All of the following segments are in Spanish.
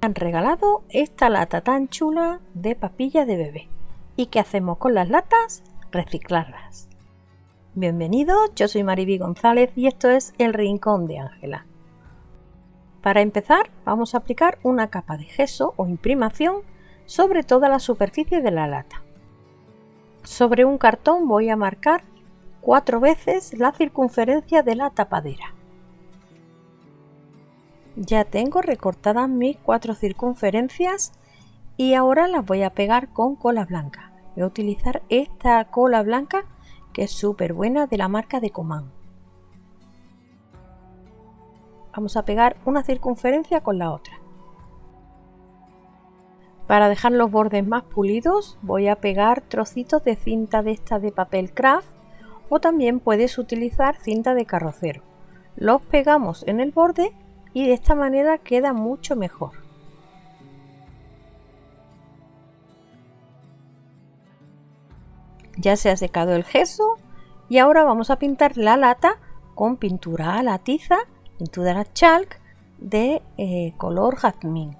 han regalado esta lata tan chula de papilla de bebé. ¿Y qué hacemos con las latas? Reciclarlas. Bienvenidos, yo soy Mariby González y esto es El Rincón de Ángela. Para empezar vamos a aplicar una capa de gesso o imprimación sobre toda la superficie de la lata. Sobre un cartón voy a marcar cuatro veces la circunferencia de la tapadera. Ya tengo recortadas mis cuatro circunferencias y ahora las voy a pegar con cola blanca. Voy a utilizar esta cola blanca que es súper buena de la marca de Coman. Vamos a pegar una circunferencia con la otra. Para dejar los bordes más pulidos voy a pegar trocitos de cinta de esta de papel craft o también puedes utilizar cinta de carrocero. Los pegamos en el borde y de esta manera queda mucho mejor. Ya se ha secado el gesso y ahora vamos a pintar la lata con pintura a la tiza, pintura chalk de eh, color jazmín.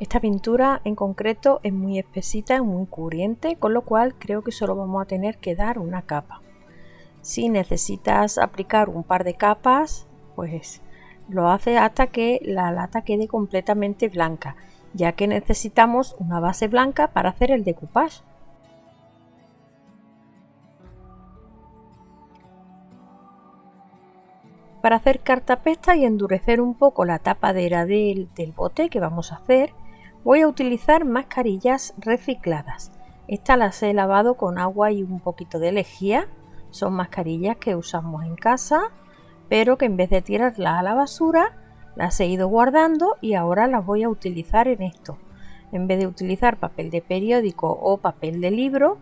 Esta pintura en concreto es muy espesita, y muy cubriente, con lo cual creo que solo vamos a tener que dar una capa. Si necesitas aplicar un par de capas, pues lo hace hasta que la lata quede completamente blanca, ya que necesitamos una base blanca para hacer el decoupage. Para hacer cartapesta y endurecer un poco la tapadera del, del bote que vamos a hacer, voy a utilizar mascarillas recicladas. Estas las he lavado con agua y un poquito de lejía. Son mascarillas que usamos en casa pero que en vez de tirarlas a la basura las he ido guardando y ahora las voy a utilizar en esto. En vez de utilizar papel de periódico o papel de libro,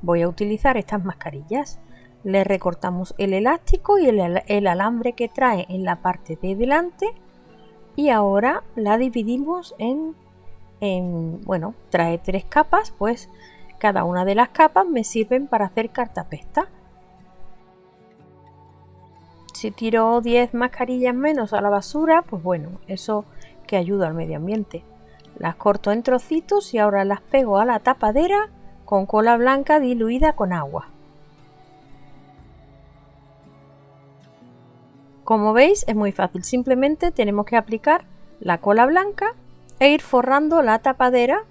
voy a utilizar estas mascarillas. Le recortamos el elástico y el, alambre que trae en la parte de delante y ahora la dividimos en, en, bueno, trae tres capas, pues cada una de las capas me sirven para hacer cartapesta. Si tiro 10 mascarillas menos a la basura, pues bueno, eso que ayuda al medio ambiente. Las corto en trocitos y ahora las pego a la tapadera con cola blanca diluida con agua. Como veis es muy fácil, simplemente tenemos que aplicar la cola blanca e ir forrando la tapadera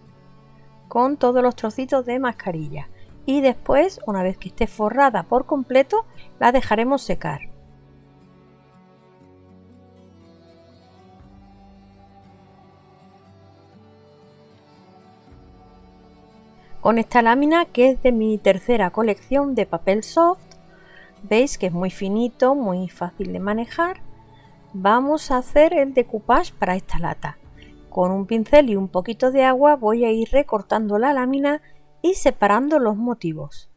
con todos los trocitos de mascarilla y después una vez que esté forrada por completo la dejaremos secar. Con esta lámina que es de mi tercera colección de papel soft. Veis que es muy finito muy fácil de manejar. Vamos a hacer el decoupage para esta lata. Con un pincel y un poquito de agua voy a ir recortando la lámina y separando los motivos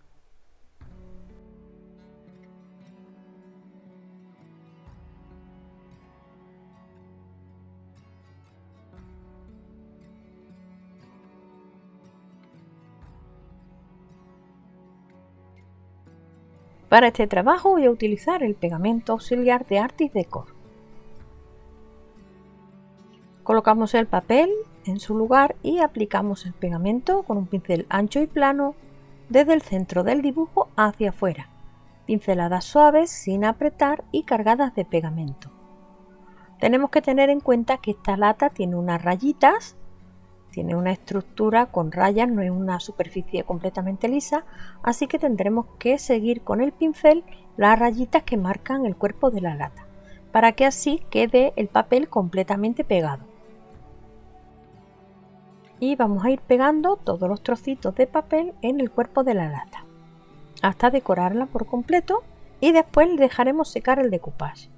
Para este trabajo voy a utilizar el pegamento auxiliar de Artis Decor. Colocamos el papel en su lugar y aplicamos el pegamento con un pincel ancho y plano desde el centro del dibujo hacia afuera. Pinceladas suaves sin apretar y cargadas de pegamento. Tenemos que tener en cuenta que esta lata tiene unas rayitas tiene una estructura con rayas, no es una superficie completamente lisa, así que tendremos que seguir con el pincel las rayitas que marcan el cuerpo de la lata, para que así quede el papel completamente pegado. Y vamos a ir pegando todos los trocitos de papel en el cuerpo de la lata, hasta decorarla por completo y después dejaremos secar el decoupage.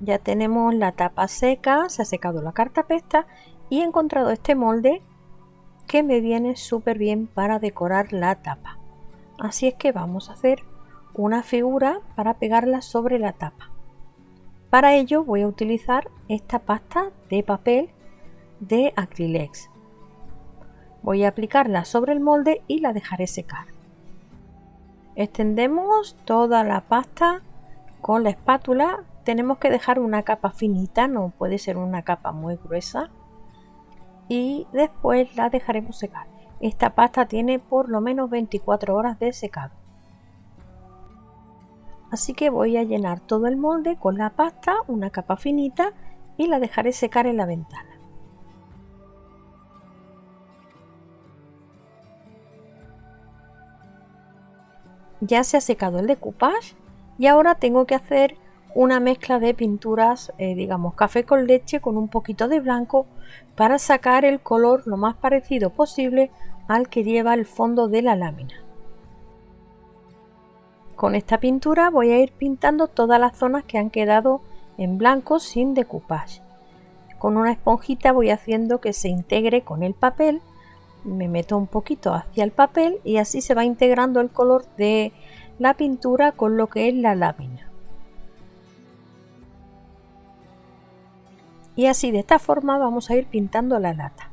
Ya tenemos la tapa seca, se ha secado la cartapesta y he encontrado este molde que me viene súper bien para decorar la tapa. Así es que vamos a hacer una figura para pegarla sobre la tapa. Para ello voy a utilizar esta pasta de papel de Acrylex. Voy a aplicarla sobre el molde y la dejaré secar. Extendemos toda la pasta con la espátula tenemos que dejar una capa finita, no puede ser una capa muy gruesa. Y después la dejaremos secar. Esta pasta tiene por lo menos 24 horas de secado. Así que voy a llenar todo el molde con la pasta, una capa finita y la dejaré secar en la ventana. Ya se ha secado el decoupage y ahora tengo que hacer una mezcla de pinturas, eh, digamos café con leche con un poquito de blanco para sacar el color lo más parecido posible al que lleva el fondo de la lámina. Con esta pintura voy a ir pintando todas las zonas que han quedado en blanco sin decoupage. Con una esponjita voy haciendo que se integre con el papel, me meto un poquito hacia el papel y así se va integrando el color de la pintura con lo que es la lámina. Y así de esta forma vamos a ir pintando la lata.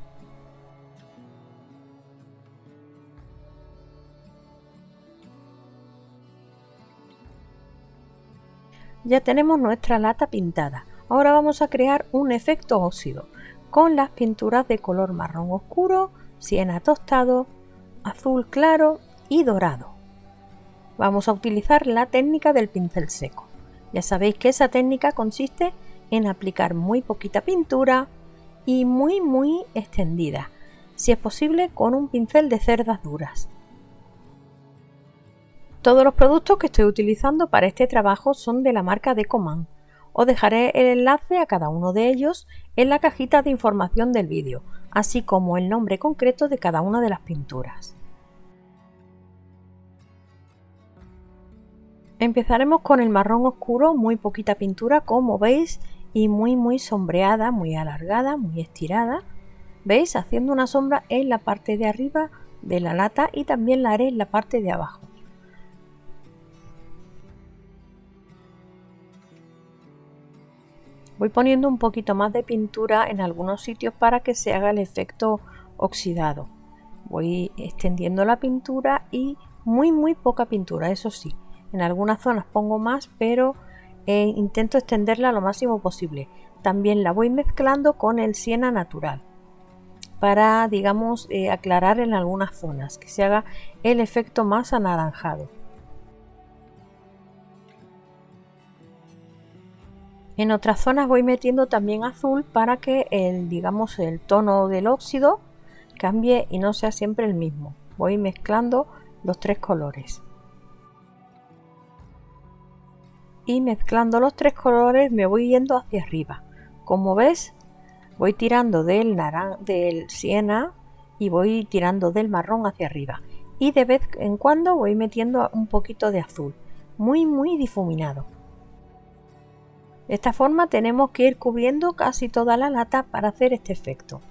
Ya tenemos nuestra lata pintada. Ahora vamos a crear un efecto óxido con las pinturas de color marrón oscuro, siena tostado, azul claro y dorado. Vamos a utilizar la técnica del pincel seco. Ya sabéis que esa técnica consiste en aplicar muy poquita pintura y muy muy extendida, si es posible con un pincel de cerdas duras. Todos los productos que estoy utilizando para este trabajo son de la marca Decoman. Os dejaré el enlace a cada uno de ellos en la cajita de información del vídeo, así como el nombre concreto de cada una de las pinturas. Empezaremos con el marrón oscuro, muy poquita pintura como veis y muy muy sombreada, muy alargada, muy estirada. ¿Veis? Haciendo una sombra en la parte de arriba de la lata y también la haré en la parte de abajo. Voy poniendo un poquito más de pintura en algunos sitios para que se haga el efecto oxidado. Voy extendiendo la pintura y muy muy poca pintura, eso sí. En algunas zonas pongo más, pero e intento extenderla lo máximo posible. También la voy mezclando con el siena natural para, digamos, eh, aclarar en algunas zonas, que se haga el efecto más anaranjado. En otras zonas voy metiendo también azul para que el, digamos, el tono del óxido cambie y no sea siempre el mismo. Voy mezclando los tres colores. Y mezclando los tres colores me voy yendo hacia arriba. Como ves, voy tirando del, naran del siena y voy tirando del marrón hacia arriba. Y de vez en cuando voy metiendo un poquito de azul, muy muy difuminado. De esta forma tenemos que ir cubriendo casi toda la lata para hacer este efecto.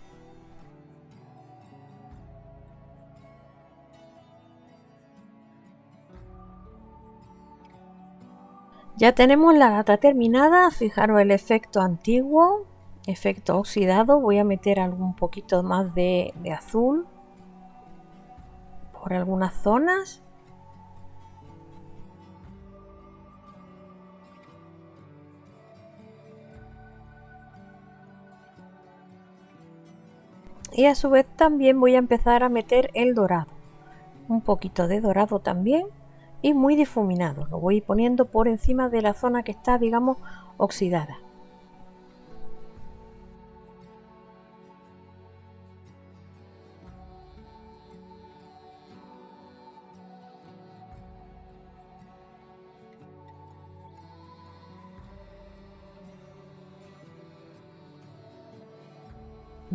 Ya tenemos la lata terminada, fijaros el efecto antiguo, efecto oxidado, voy a meter algún poquito más de, de azul por algunas zonas. Y a su vez también voy a empezar a meter el dorado, un poquito de dorado también y muy difuminado. Lo voy poniendo por encima de la zona que está, digamos, oxidada.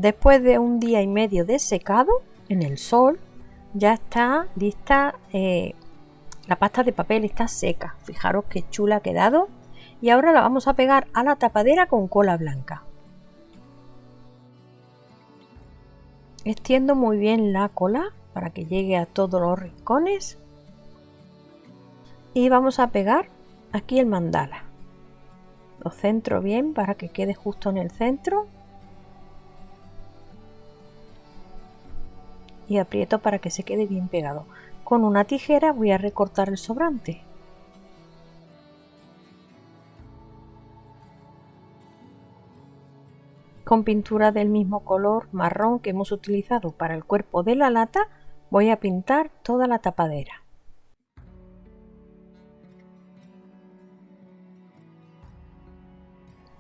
Después de un día y medio de secado en el sol, ya está lista eh, la pasta de papel está seca, fijaros qué chula ha quedado. Y ahora la vamos a pegar a la tapadera con cola blanca. Extiendo muy bien la cola para que llegue a todos los rincones. Y vamos a pegar aquí el mandala. Lo centro bien para que quede justo en el centro. Y aprieto para que se quede bien pegado. Con una tijera voy a recortar el sobrante. Con pintura del mismo color marrón que hemos utilizado para el cuerpo de la lata voy a pintar toda la tapadera.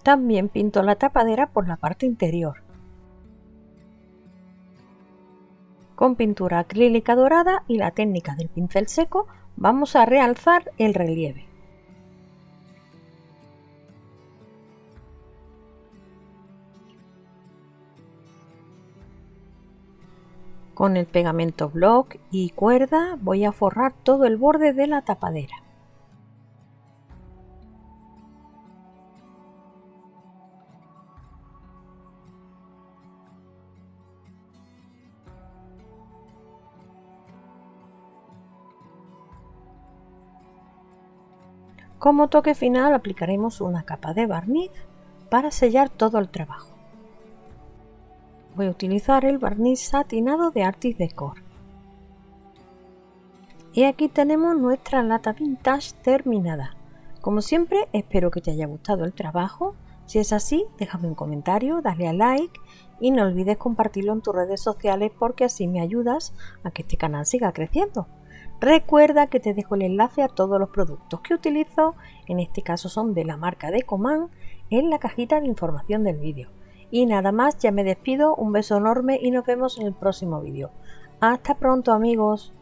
También pinto la tapadera por la parte interior. Con pintura acrílica dorada y la técnica del pincel seco vamos a realzar el relieve. Con el pegamento block y cuerda voy a forrar todo el borde de la tapadera. Como toque final aplicaremos una capa de barniz para sellar todo el trabajo. Voy a utilizar el barniz satinado de Artis Decor. Y aquí tenemos nuestra lata vintage terminada. Como siempre espero que te haya gustado el trabajo. Si es así, déjame un comentario, dale a like y no olvides compartirlo en tus redes sociales porque así me ayudas a que este canal siga creciendo. Recuerda que te dejo el enlace a todos los productos que utilizo, en este caso son de la marca de Coman, en la cajita de información del vídeo. Y nada más, ya me despido, un beso enorme y nos vemos en el próximo vídeo. Hasta pronto amigos.